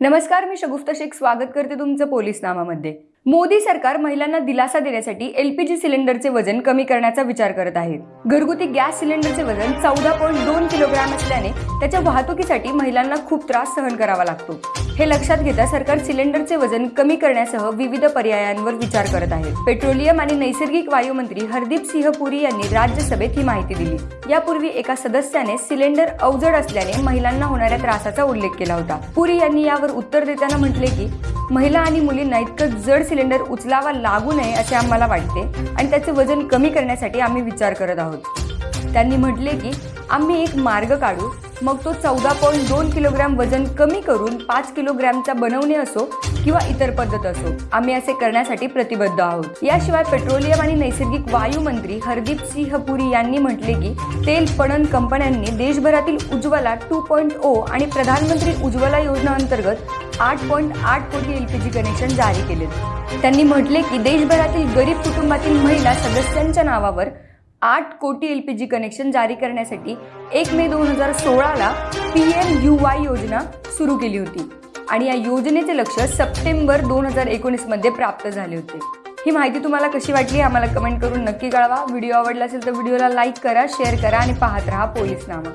नमस्कार मी शगुफ्ता शेख. स्वागत करते तुमचं पोलीस नामामध्ये मोदी सरकार महिलांना दिलासा देण्यासाठी एलपीजी सिलेंडरचे वजन कमी करण्याचा विचार करत आहे घरगुती गॅस सिलेंडरचे वजन चौदा पॉईंट दोन किलोग्राम असल्याने त्याच्या वाहतुकीसाठी महिलांना खूप त्रास सहन करावा लागतो. हे लक्षात घेता सरकार सिलेंडरचे वजन कमी करण्यासह विविध पर्यायांवर विचार करत आहे. पेट्रोलियम आणि नैसर्गिक वायू मंत्री हरदीप सिंह पुरी यांनी राज्यसभेत ही माहिती दिली. यापूर्वी एका सदस्याने सिलेंडर अवजड असल्याने महिलांना होणाऱ्या त्रासाचा उल्लेख केला होता. पुरी यांनी यावर उत्तर देताना म्हटले की महिला आणि मुलींना इतकं जड सिलेंडर उचलावा लागू नये असे आम्हाला वाटते आणि त्याचे वजन कमी करण्यासाठी आम्ही विचार करत आहोत. त्यांनी म्हटले की आम्ही एक मार्ग काढू मग तो चौदा पॉईंट दोन किलोग्रॅम वजन कमी करून पाच किलोग्रॅमचा बनवणे असो किंवा इतर पद्धत असो आम्ही असे करण्यासाठी प्रतिबद्ध आहोत. याशिवाय पेट्रोलियम आणि नैसर्गिक वायू मंत्री हरदीप सिंह पुरी यांनी म्हटले की तेल पणन कंपन्यांनी देशभरातील उज्ज्वला टू पॉईंट ओ आणि प्रधानमंत्री उज्ज्वला योजना अंतर्गत आठ पॉईंट आठ कोटी एलपीजी कनेक्शन जारी केलेत त्यांनी म्हटले की देशभरातील गरीब कुटुंबातील महिला सदस्यांच्या नावावर आठ कोटी एल पी जी कनेक्शन जारी करण्यासाठी एक मे दोन हजार सोळाला पी एम यू वाय योजना सुरू केली होती. आणि या योजनेचे लक्ष सप्टेंबर दोन हजार एकोणीसमध्ये प्राप्त झाले होते. ही माहिती तुम्हाला कशी वाटली आम्हाला कमेंट करून नक्की कळवा. व्हिडिओ आवडला असेल तर व्हिडिओला लाईक करा शेअर करा आणि पाहत राहा पोलीस नामा